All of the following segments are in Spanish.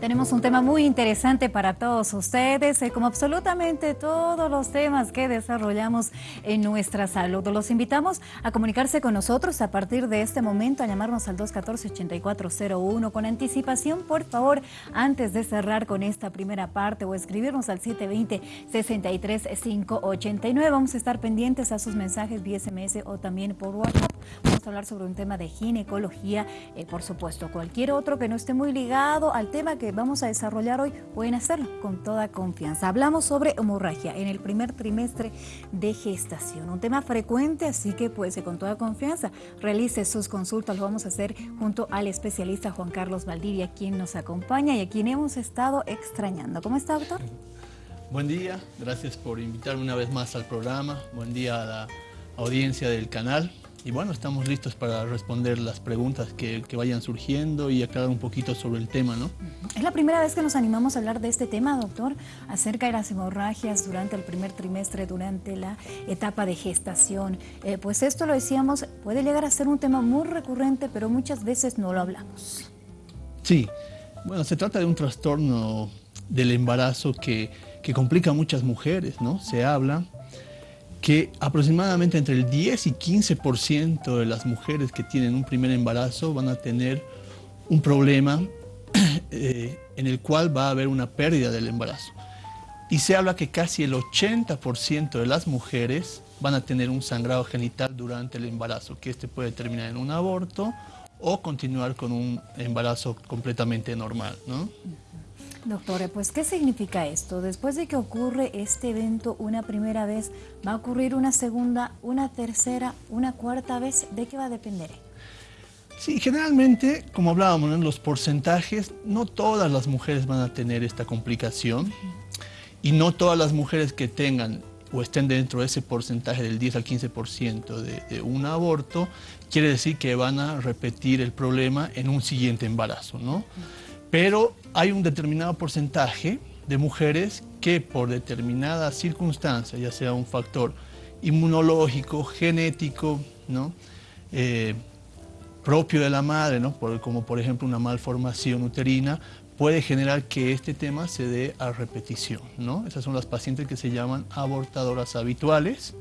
Tenemos un tema muy interesante para todos ustedes, eh, como absolutamente todos los temas que desarrollamos en nuestra salud. Los invitamos a comunicarse con nosotros a partir de este momento, a llamarnos al 214-8401 con anticipación, por favor, antes de cerrar con esta primera parte o escribirnos al 720-63589. Vamos a estar pendientes a sus mensajes vía SMS o también por WhatsApp. Vamos a hablar sobre un tema de ginecología, eh, por supuesto, cualquier otro que no esté muy ligado al tema que vamos a desarrollar hoy, pueden hacerlo con toda confianza. Hablamos sobre hemorragia en el primer trimestre de gestación, un tema frecuente, así que pues con toda confianza realice sus consultas, lo vamos a hacer junto al especialista Juan Carlos Valdivia, quien nos acompaña y a quien hemos estado extrañando. ¿Cómo está, doctor? Buen día, gracias por invitarme una vez más al programa, buen día a la audiencia del canal. Y bueno, estamos listos para responder las preguntas que, vayan surgiendo y aclarar un poquito sobre el tema, ¿no? Es la primera vez que nos animamos a hablar de este tema, doctor, acerca de las hemorragias durante el primer trimestre, durante la etapa de gestación. Eh, pues esto lo decíamos, puede llegar a ser un tema muy recurrente, pero muchas veces no lo hablamos. Sí, bueno, se trata de un trastorno del embarazo que, que complica a muchas mujeres, ¿no? Se habla que aproximadamente entre el 10 y 15% de las mujeres que tienen un primer embarazo van a tener un problema eh, en el cual va a haber una pérdida del embarazo. Y se habla que casi el 80% de las mujeres van a tener un sangrado genital durante el embarazo, que este puede terminar en un aborto o continuar con un embarazo completamente normal. ¿no? Doctora, pues ¿qué significa esto? Después de que ocurre este evento una primera vez, ¿va a ocurrir una segunda, una tercera, una cuarta vez? ¿De qué va a depender? Sí, generalmente, como hablábamos en los porcentajes, no todas las mujeres van a tener esta complicación y no todas las mujeres que tengan o estén dentro de ese porcentaje del 10 al 15% de, de un aborto, quiere decir que van a repetir el problema en un siguiente embarazo, ¿no? Pero hay un determinado porcentaje de mujeres que por determinada circunstancia, ya sea un factor inmunológico, genético, ¿no? Eh, propio de la madre, ¿no? como por ejemplo una malformación uterina, puede generar que este tema se dé a repetición. ¿no? Esas son las pacientes que se llaman abortadoras habituales.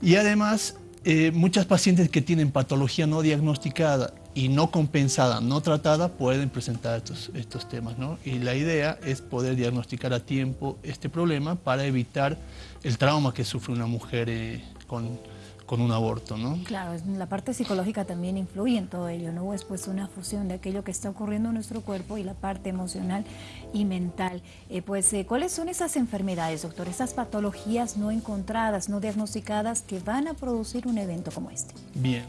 Y además, eh, muchas pacientes que tienen patología no diagnosticada y no compensada, no tratada, pueden presentar estos, estos temas. ¿no? Y la idea es poder diagnosticar a tiempo este problema para evitar el trauma que sufre una mujer eh, con, con, un aborto. ¿no? Claro, la parte psicológica también influye en todo ello, ¿no? Es pues una fusión de aquello que está ocurriendo en nuestro cuerpo y la parte emocional y mental. Eh, pues, eh, ¿cuáles son esas enfermedades, doctor? Esas patologías no encontradas, no diagnosticadas que van a producir un evento como este. Bien.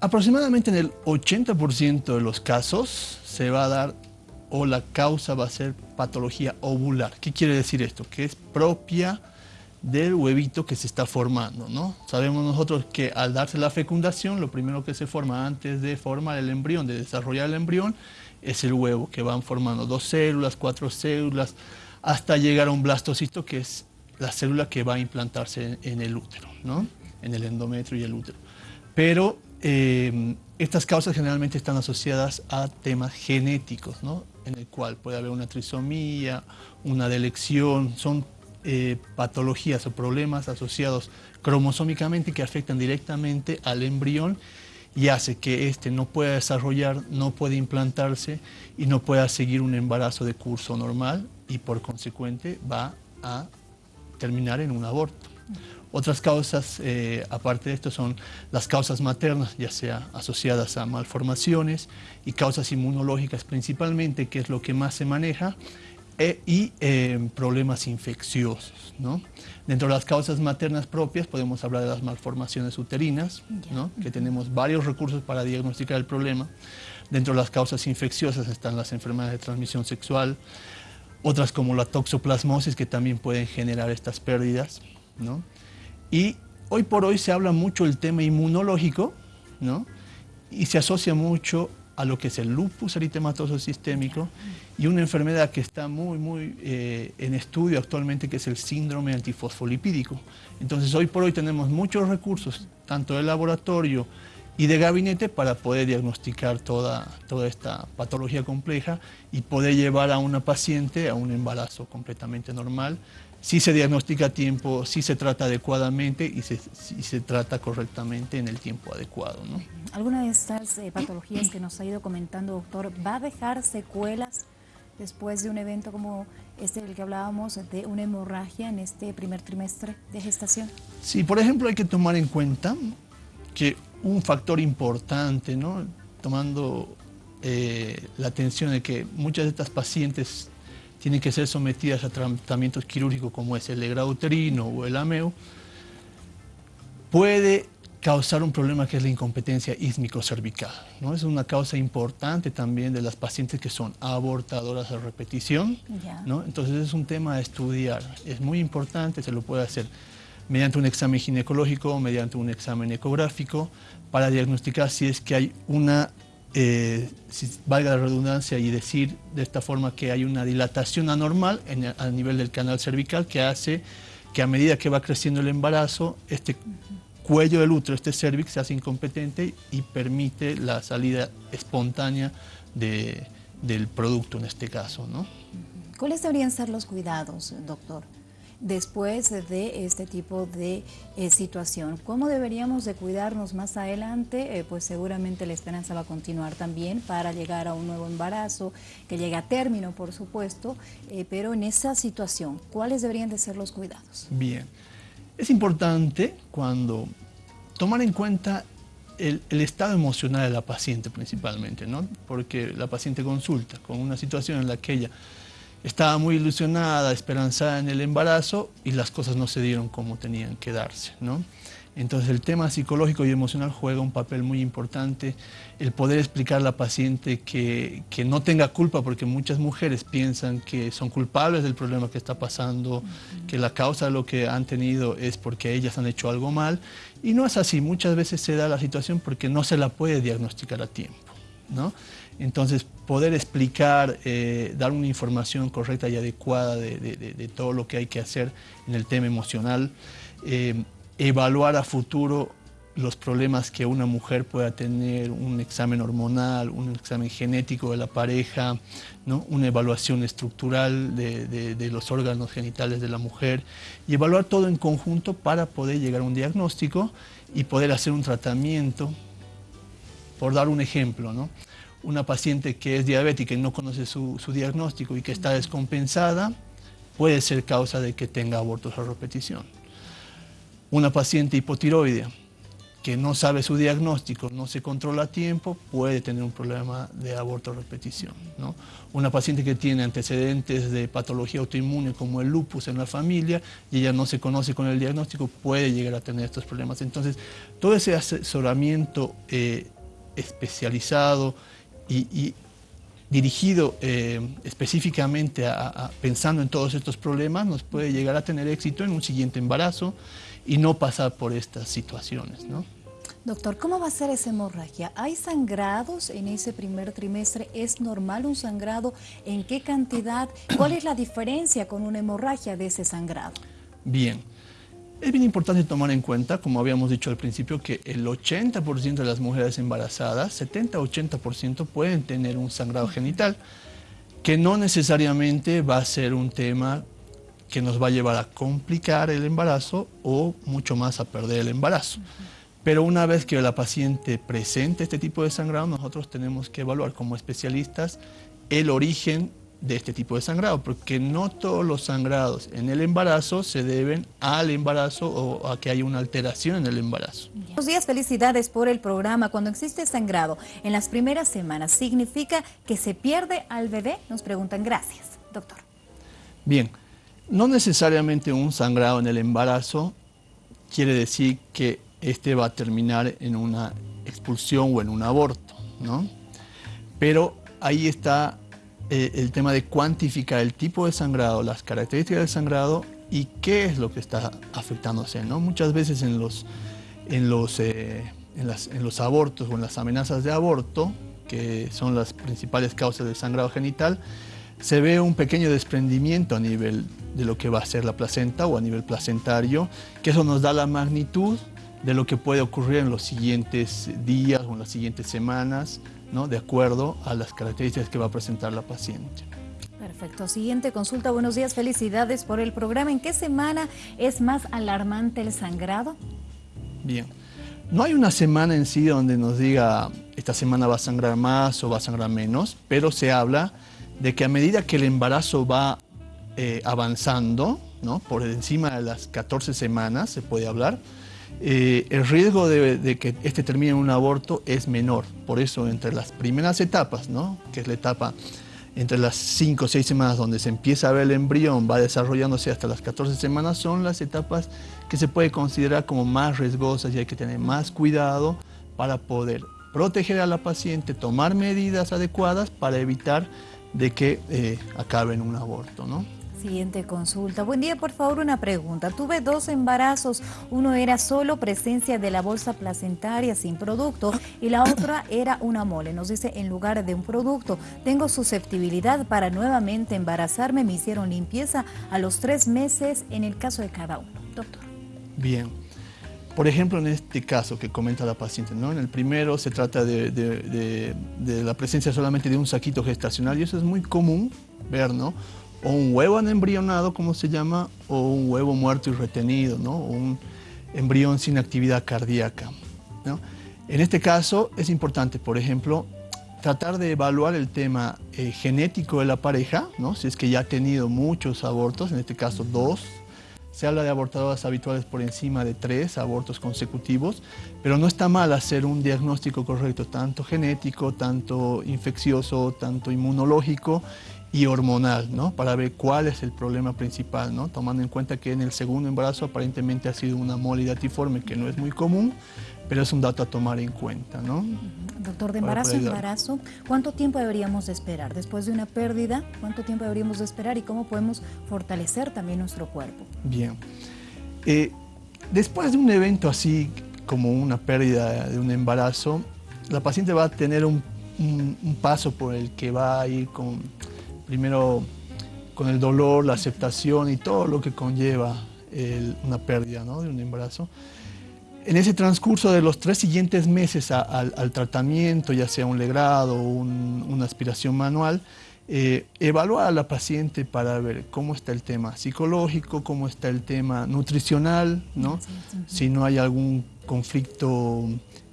Aproximadamente en el 80% de los casos se va a dar o la causa va a ser patología ovular. ¿Qué quiere decir esto? Que es propia del huevito que se está formando, ¿no? Sabemos nosotros que al darse la fecundación, lo primero que se forma antes de formar el embrión, de desarrollar el embrión, es el huevo, que van formando dos células, cuatro células, hasta llegar a un blastocisto, que es la célula que va a implantarse en, el útero, ¿no? En el endometrio y el útero. Pero eh, estas causas generalmente están asociadas a temas genéticos, ¿no? en el cual puede haber una trisomía, una delección, son eh, patologías o problemas asociados cromosómicamente que afectan directamente al embrión y hace que éste no pueda desarrollar, no pueda implantarse y no pueda seguir un embarazo de curso normal y por consecuente va a terminar en un aborto. Otras causas, eh, aparte de esto, son las causas maternas, ya sea asociadas a malformaciones y causas inmunológicas principalmente, que es lo que más se maneja, eh, y eh, problemas infecciosos. Dentro de las causas maternas propias podemos hablar de las malformaciones uterinas, que tenemos varios recursos para diagnosticar el problema. Dentro de las causas infecciosas están las enfermedades de transmisión sexual, otras como la toxoplasmosis que también pueden generar estas pérdidas. ¿no? Y hoy por hoy se habla mucho del tema inmunológico, ¿no? Y se asocia mucho a lo que es el lupus eritematoso sistémico y una enfermedad que está muy, muy eh, en estudio actualmente, que es el síndrome antifosfolipídico. Entonces, hoy por hoy tenemos muchos recursos, tanto del laboratorio y de gabinete para poder diagnosticar toda, toda esta patología compleja y poder llevar a una paciente a un embarazo completamente normal. Si se diagnostica a tiempo, si se trata adecuadamente y se, si se trata correctamente en el tiempo adecuado. ¿no? ¿Alguna de estas eh, patologías que nos ha ido comentando, doctor, va a dejar secuelas después de un evento como este del que hablábamos, de una hemorragia en este primer trimestre de gestación? Sí, por ejemplo, hay que tomar en cuenta que un factor importante, ¿no? tomando eh, la atención de que muchas de estas pacientes tienen que ser sometidas a tratamientos quirúrgicos como es el grado uterino o el AMEO, puede causar un problema que es la incompetencia ísmico-cervical. ¿no? Es una causa importante también de las pacientes que son abortadoras a repetición. ¿no? Entonces es un tema a estudiar. Es muy importante, se lo puede hacer mediante un examen ginecológico, mediante un examen ecográfico, para diagnosticar si es que hay una, eh, si valga la redundancia y decir de esta forma que hay una dilatación anormal en, a nivel del canal cervical que hace que a medida que va creciendo el embarazo, este cuello del útero, este cervix, se hace incompetente y permite la salida espontánea del producto en este caso. ¿Cuáles deberían ser los cuidados, doctor? Después de este tipo de eh, situación. ¿Cómo deberíamos de cuidarnos más adelante? Eh, pues seguramente la esperanza va a continuar también para llegar a un nuevo embarazo, que llegue a término, por supuesto, eh, pero en esa situación, ¿cuáles deberían de ser los cuidados? Bien, es importante cuando tomar en cuenta el, el, estado emocional de la paciente principalmente, ¿no? Porque la paciente consulta con una situación en la que ella estaba muy ilusionada, esperanzada en el embarazo y las cosas no se dieron como tenían que darse. ¿no? Entonces el tema psicológico y emocional juega un papel muy importante, el poder explicar a la paciente que, que, no tenga culpa, porque muchas mujeres piensan que son culpables del problema que está pasando, que la causa de lo que han tenido es porque ellas han hecho algo mal, y no es así, muchas veces se da la situación porque no se la puede diagnosticar a tiempo. ¿no? Entonces, poder explicar, eh, dar una información correcta y adecuada de, todo lo que hay que hacer en el tema emocional, eh, evaluar a futuro los problemas que una mujer pueda tener, un examen hormonal, un examen genético de la pareja, ¿no? una evaluación estructural de, los órganos genitales de la mujer y evaluar todo en conjunto para poder llegar a un diagnóstico y poder hacer un tratamiento, por dar un ejemplo. ¿no? Una paciente que es diabética y no conoce su, diagnóstico y que está descompensada, puede ser causa de que tenga abortos a repetición. Una paciente hipotiroidea que no sabe su diagnóstico, no se controla a tiempo, puede tener un problema de aborto a repetición. ¿no? Una paciente que tiene antecedentes de patología autoinmune como el lupus en la familia y ella no se conoce con el diagnóstico, puede llegar a tener estos problemas. Entonces, todo ese asesoramiento eh, especializado, y, dirigido eh, específicamente a, pensando en todos estos problemas, nos puede llegar a tener éxito en un siguiente embarazo y no pasar por estas situaciones. ¿no? Doctor, ¿cómo va a ser esa hemorragia? ¿Hay sangrados en ese primer trimestre? ¿Es normal un sangrado? ¿En qué cantidad? ¿Cuál es la diferencia con una hemorragia de ese sangrado? Bien. Es bien importante tomar en cuenta, como habíamos dicho al principio, que el 80% de las mujeres embarazadas, 70-80% pueden tener un sangrado genital, que no necesariamente va a ser un tema que nos va a llevar a complicar el embarazo o mucho más a perder el embarazo. Pero una vez que la paciente presente este tipo de sangrado, nosotros tenemos que evaluar como especialistas el origen de este tipo de sangrado, porque no todos los sangrados en el embarazo se deben al embarazo o a que haya una alteración en el embarazo. Buenos días, felicidades por el programa. Cuando existe sangrado en las primeras semanas, ¿significa que se pierde al bebé? Nos preguntan. Gracias, doctor. Bien, no necesariamente un sangrado en el embarazo quiere decir que este va a terminar en una expulsión o en un aborto, ¿no? Pero ahí está eh, el tema de cuantificar el tipo de sangrado, las características del sangrado y qué es lo que está afectándose. ¿no? Muchas veces en los, en, los, eh, en, las, en los abortos o en las amenazas de aborto, que son las principales causas del sangrado genital, se ve un pequeño desprendimiento a nivel de lo que va a ser la placenta o a nivel placentario, que eso nos da la magnitud de lo que puede ocurrir en los siguientes días o en las siguientes semanas, ¿no? de acuerdo a las características que va a presentar la paciente. Perfecto. Siguiente consulta. Buenos días. Felicidades por el programa. ¿En qué semana es más alarmante el sangrado? Bien. No hay una semana en sí donde nos diga esta semana va a sangrar más o va a sangrar menos, pero se habla de que a medida que el embarazo va eh, avanzando, ¿no? por encima de las 14 semanas se puede hablar, eh, el riesgo de, que este termine en un aborto es menor. Por eso entre las primeras etapas, ¿no? que es la etapa entre las 5 o 6 semanas donde se empieza a ver el embrión, va desarrollándose hasta las 14 semanas, son las etapas que se puede considerar como más riesgosas y hay que tener más cuidado para poder proteger a la paciente, tomar medidas adecuadas para evitar de que eh, acabe en un aborto. ¿no? Siguiente consulta. Buen día, por favor, una pregunta. Tuve dos embarazos. Uno era solo presencia de la bolsa placentaria sin producto y la otra era una mole. Nos dice en lugar de un producto. Tengo susceptibilidad para nuevamente embarazarme. Me hicieron limpieza a los tres meses en el caso de cada uno. Doctor. Bien. Por ejemplo, en este caso que comenta la paciente, ¿no? en el primero se trata de, de la presencia solamente de un saquito gestacional y eso es muy común ver, ¿no? O un huevo anembrionado, como se llama, o un huevo muerto y retenido, ¿no? un embrión sin actividad cardíaca. ¿no? En este caso es importante, por ejemplo, tratar de evaluar el tema eh, genético de la pareja, ¿no? si es que ya ha tenido muchos abortos, en este caso dos, se habla de abortadoras habituales por encima de tres abortos consecutivos, pero no está mal hacer un diagnóstico correcto, tanto genético, tanto infeccioso, tanto inmunológico, y hormonal, ¿no? Para ver cuál es el problema principal, ¿no? Tomando en cuenta que en el segundo embarazo aparentemente ha sido una molidatiforme que no es muy común, pero es un dato a tomar en cuenta, ¿no? Doctor, de embarazo a embarazo, ¿cuánto tiempo deberíamos esperar? Después de una pérdida, ¿cuánto tiempo deberíamos esperar y cómo podemos fortalecer también nuestro cuerpo? Bien. Eh, después de un evento así como una pérdida de un embarazo, la paciente va a tener un paso por el que va a ir con primero con el dolor, la aceptación y todo lo que conlleva una pérdida de un embarazo. En ese transcurso de los tres siguientes meses al tratamiento, ya sea un legrado o una aspiración manual, eh, evaluar a la paciente para ver cómo está el tema psicológico, cómo está el tema nutricional, ¿no? si no hay algún conflicto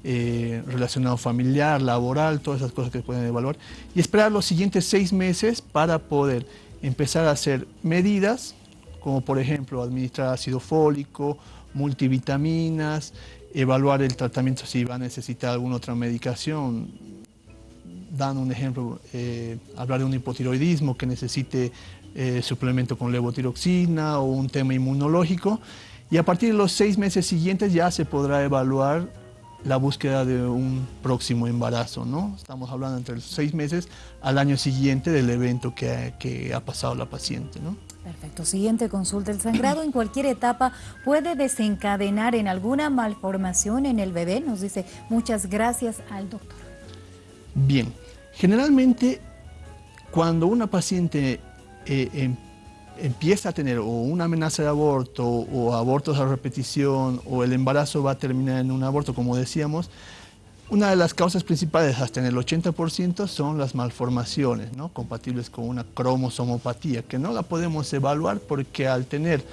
eh, relacionado familiar, laboral, todas esas cosas que pueden evaluar, y esperar los siguientes seis meses para poder empezar a hacer medidas, como por ejemplo administrar ácido fólico, multivitaminas, evaluar el tratamiento si va a necesitar alguna otra medicación, dando un ejemplo, eh, hablar de un hipotiroidismo que necesite eh, suplemento con levotiroxina o un tema inmunológico, y a partir de los seis meses siguientes ya se podrá evaluar la búsqueda de un próximo embarazo, ¿no? Estamos hablando entre los seis meses al año siguiente del evento que, ha pasado la paciente, ¿no? Perfecto. Siguiente consulta. ¿El sangrado en cualquier etapa puede desencadenar en alguna malformación en el bebé? Nos dice muchas gracias al doctor. Bien. Generalmente, cuando una paciente eh, em, empieza a tener o una amenaza de aborto o abortos a repetición o el embarazo va a terminar en un aborto, como decíamos, una de las causas principales, hasta en el 80%, son las malformaciones, ¿no? compatibles con una cromosomopatía, que no la podemos evaluar porque al tener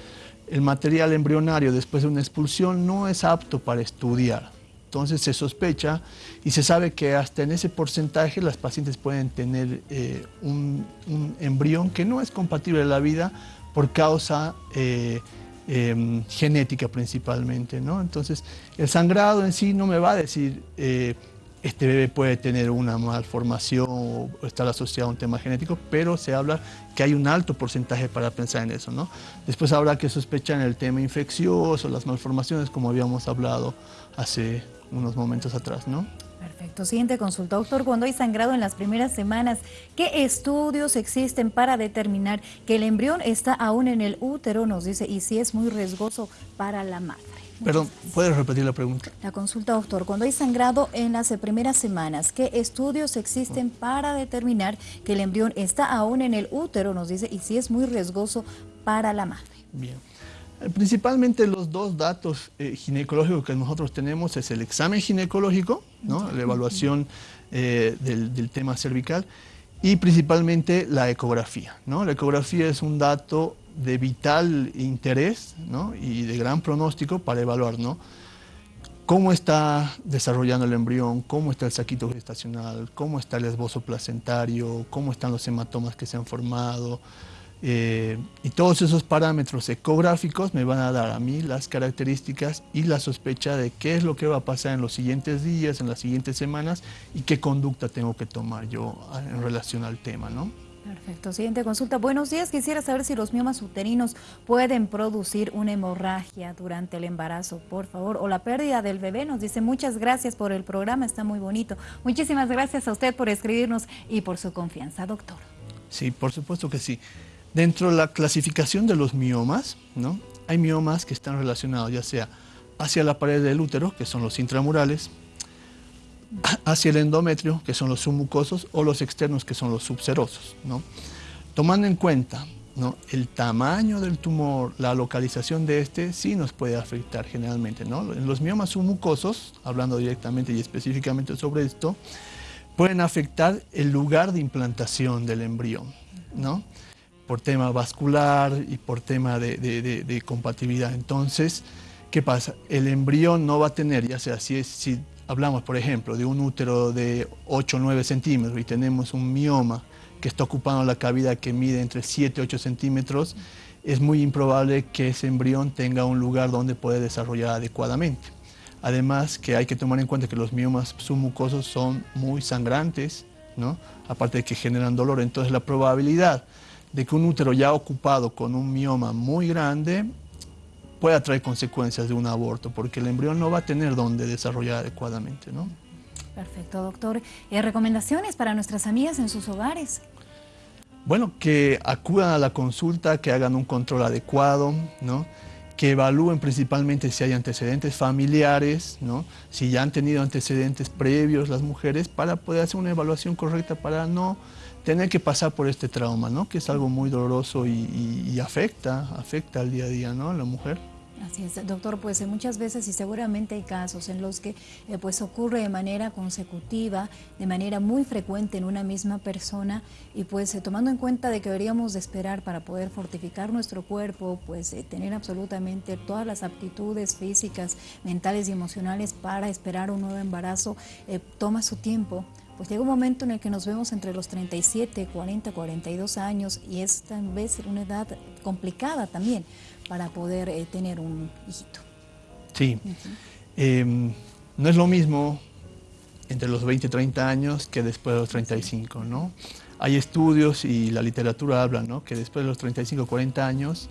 el material embrionario después de una expulsión no es apto para estudiar. Entonces se sospecha y se sabe que hasta en ese porcentaje las pacientes pueden tener eh, un, embrión que no es compatible a la vida por causa eh, em, genética principalmente. ¿no? Entonces el sangrado en sí no me va a decir eh, este bebé puede tener una malformación o estar asociado a un tema genético, pero se habla que hay un alto porcentaje para pensar en eso. ¿no? Después habrá que sospechar en el tema infeccioso, las malformaciones, como habíamos hablado hace unos momentos atrás, ¿no? Perfecto. Siguiente consulta, doctor. Cuando hay sangrado en las primeras semanas, ¿qué estudios existen para determinar que el embrión está aún en el útero? Nos dice, y si es muy riesgoso para la madre. Perdón, ¿puedes repetir la pregunta? La consulta, doctor. Cuando hay sangrado en las primeras semanas, ¿qué estudios existen para determinar que el embrión está aún en el útero? Nos dice, y si es muy riesgoso para la madre. Bien. Principalmente los dos datos eh, ginecológicos que nosotros tenemos es el examen ginecológico, ¿no? la evaluación eh, del, tema cervical y principalmente la ecografía. ¿no? La ecografía es un dato de vital interés ¿no? y de gran pronóstico para evaluar ¿no? cómo está desarrollando el embrión, cómo está el saquito gestacional, cómo está el esbozo placentario, cómo están los hematomas que se han formado, eh, y todos esos parámetros ecográficos me van a dar a mí las características y la sospecha de qué es lo que va a pasar en los siguientes días, en las siguientes semanas y qué conducta tengo que tomar yo ah, en relación al tema, ¿no? Perfecto. Siguiente consulta. Buenos días. Quisiera saber si los miomas uterinos pueden producir una hemorragia durante el embarazo, por favor, o la pérdida del bebé. Nos dice muchas gracias por el programa, está muy bonito. Muchísimas gracias a usted por escribirnos y por su confianza, doctor. Sí, por supuesto que sí. Dentro de la clasificación de los miomas, ¿no? hay miomas que están relacionados ya sea hacia la pared del útero, que son los intramurales, hacia el endometrio, que son los submucosos, o los externos, que son los subserosos. ¿no? Tomando en cuenta ¿no? el tamaño del tumor, la localización de este, sí nos puede afectar generalmente. ¿no? En los miomas submucosos, hablando directamente y específicamente sobre esto, pueden afectar el lugar de implantación del embrión. ¿no? por tema vascular y por tema de, compatibilidad. Entonces, ¿qué pasa? El embrión no va a tener, ya sea si, si hablamos, por ejemplo, de un útero de 8 o 9 centímetros y tenemos un mioma que está ocupando la cavidad que mide entre 7 y 8 centímetros, es muy improbable que ese embrión tenga un lugar donde puede desarrollar adecuadamente. Además que hay que tomar en cuenta que los miomas submucosos son muy sangrantes, ¿no? aparte de que generan dolor, entonces la probabilidad de que un útero ya ocupado con un mioma muy grande pueda traer consecuencias de un aborto, porque el embrión no va a tener donde desarrollar adecuadamente. ¿no? Perfecto, doctor. ¿Y ¿Recomendaciones para nuestras amigas en sus hogares? Bueno, que acudan a la consulta, que hagan un control adecuado, ¿no? que evalúen principalmente si hay antecedentes familiares, ¿no? si ya han tenido antecedentes previos las mujeres, para poder hacer una evaluación correcta para no tener que pasar por este trauma, ¿no? Que es algo muy doloroso y, afecta, afecta al día a día, ¿no? A la mujer. Así es, doctor, pues eh, muchas veces y seguramente hay casos en los que eh, pues ocurre de manera consecutiva, de manera muy frecuente en una misma persona y pues eh, tomando en cuenta de que deberíamos de esperar para poder fortificar nuestro cuerpo, pues tener absolutamente todas las aptitudes físicas, mentales y emocionales para esperar un nuevo embarazo, toma su tiempo, pues llega un momento en el que nos vemos entre los 37, 40, 42 años y es tal vez una edad complicada también para poder eh, tener un hijito. Sí, em, no es lo mismo entre los 20 y 30 años que después de los 35, ¿no? Hay estudios y la literatura habla, ¿no? Que después de los 35, 40 años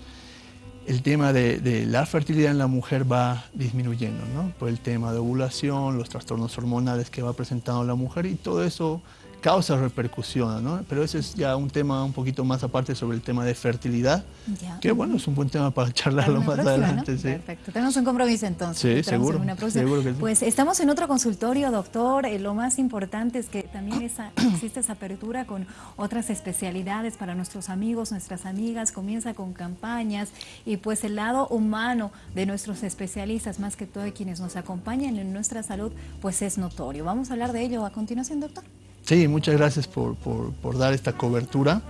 el tema de, la fertilidad en la mujer va disminuyendo, ¿no? Por el tema de ovulación, los trastornos hormonales que va presentando la mujer y todo eso causa repercusión, ¿no? Pero ese es ya un tema un poquito más aparte sobre el tema de fertilidad, que bueno, es un buen tema para charlarlo más adelante. Perfecto, tenemos un compromiso entonces. Sí, seguro, Pues estamos en otro consultorio, doctor, eh, lo más importante es que también existe esa apertura con otras especialidades para nuestros amigos, nuestras amigas, comienza con campañas y pues el lado humano de nuestros especialistas, más que todo de quienes nos acompañan en nuestra salud, pues es notorio. Vamos a hablar de ello a continuación, doctor. Sí, muchas gracias por, dar esta cobertura.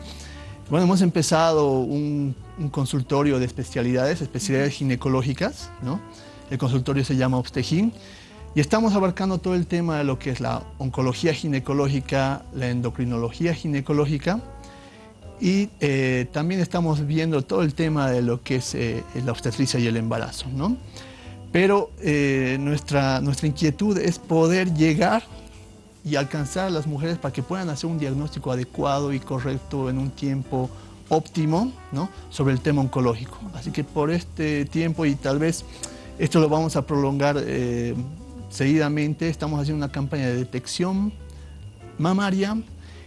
Bueno, hemos empezado un, consultorio de especialidades, especialidades ginecológicas, ¿no? El consultorio se llama Obstegin y estamos abarcando todo el tema de lo que es la oncología ginecológica, la endocrinología ginecológica y eh, también estamos viendo todo el tema de lo que es eh, la obstetricia y el embarazo, ¿no? Pero eh, nuestra, nuestra inquietud es poder llegar y alcanzar a las mujeres para que puedan hacer un diagnóstico adecuado y correcto en un tiempo óptimo ¿no? sobre el tema oncológico. Así que por este tiempo y tal vez esto lo vamos a prolongar eh, seguidamente, estamos haciendo una campaña de detección mamaria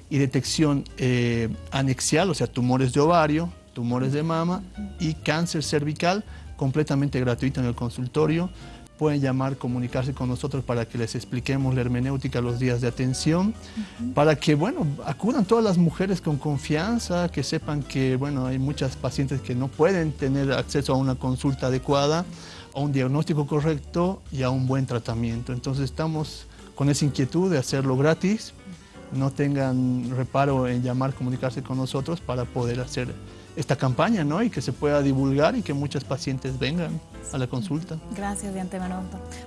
y detección eh, anexial, o sea, tumores de ovario, tumores de mama y cáncer cervical completamente gratuito en el consultorio pueden llamar, comunicarse con nosotros para que les expliquemos la hermenéutica los días de atención, para que, bueno, acudan todas las mujeres con confianza, que sepan que, bueno, hay muchas pacientes que no pueden tener acceso a una consulta adecuada, a un diagnóstico correcto y a un buen tratamiento. Entonces estamos con esa inquietud de hacerlo gratis, no tengan reparo en llamar, comunicarse con nosotros para poder hacer esta campaña, ¿no? Y que se pueda divulgar y que muchas pacientes vengan a la consulta. Gracias de antemano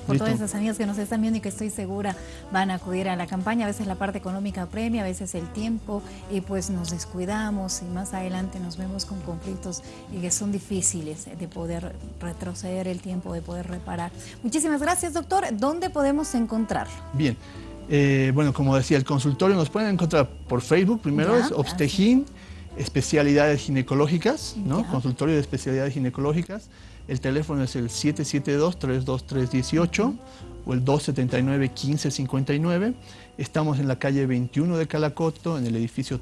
por todas esas amigas que nos están viendo y que estoy segura van a acudir a la campaña. A veces la parte económica premia, a veces el tiempo y pues nos descuidamos y más adelante nos vemos con conflictos y que son difíciles de poder retroceder el tiempo, de poder reparar. Muchísimas gracias, doctor. ¿Dónde podemos encontrarlo? Bien. Eh, bueno, como decía, el consultorio nos pueden encontrar por Facebook, primero es Obstejín, especialidades ginecológicas, ¿no? Consultorio de especialidades ginecológicas. El teléfono es el 772-32318 o el 279-1559. Estamos en la calle 21 de Calacoto, en el edificio